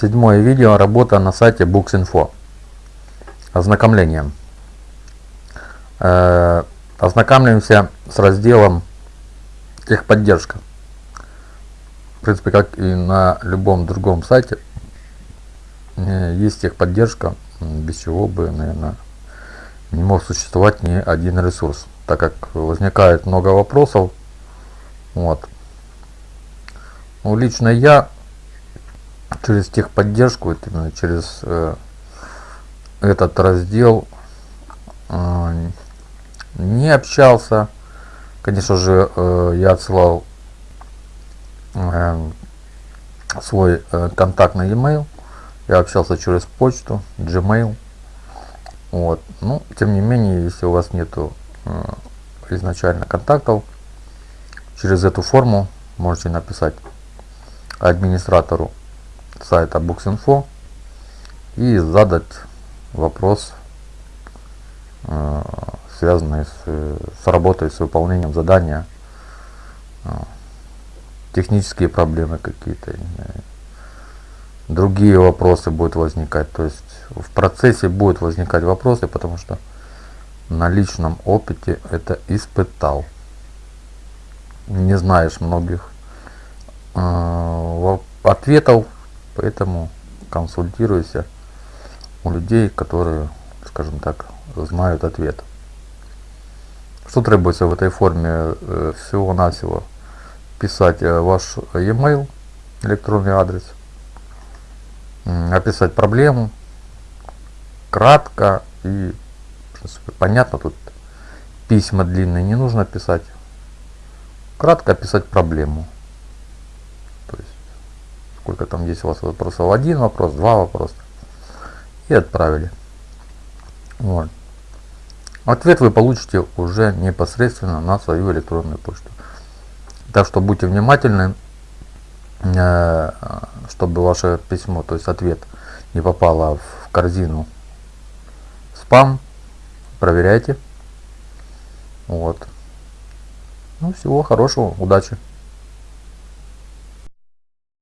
Седьмое видео. Работа на сайте Books.info. Ознакомление. Э, ознакомливаемся с разделом техподдержка. В принципе, как и на любом другом сайте, э, есть техподдержка, без чего бы, наверное, не мог существовать ни один ресурс, так как возникает много вопросов. Вот. Ну, лично я через техподдержку, именно через э, этот раздел э, не общался. Конечно же, э, я отсылал э, свой э, контактный e-mail. Я общался через почту, Gmail. Вот. Ну, тем не менее, если у вас нету э, изначально контактов, через эту форму можете написать администратору сайта Books.info и задать вопрос, э, связанный с, с работой, с выполнением задания, э, технические проблемы какие-то, другие вопросы будут возникать. То есть в процессе будут возникать вопросы, потому что на личном опыте это испытал. Не знаешь многих э, ответов Поэтому консультируйся у людей, которые, скажем так, знают ответ. Что требуется в этой форме? Э, всего-навсего писать э, ваш e-mail, электронный адрес, описать проблему, кратко и принципе, понятно, тут письма длинные не нужно писать. Кратко описать проблему сколько там есть у вас вопросов, один вопрос, два вопроса, и отправили. Вот. Ответ вы получите уже непосредственно на свою электронную почту. Так что будьте внимательны, э, чтобы ваше письмо, то есть ответ, не попало в корзину спам. Проверяйте. Вот. Ну, всего хорошего, удачи.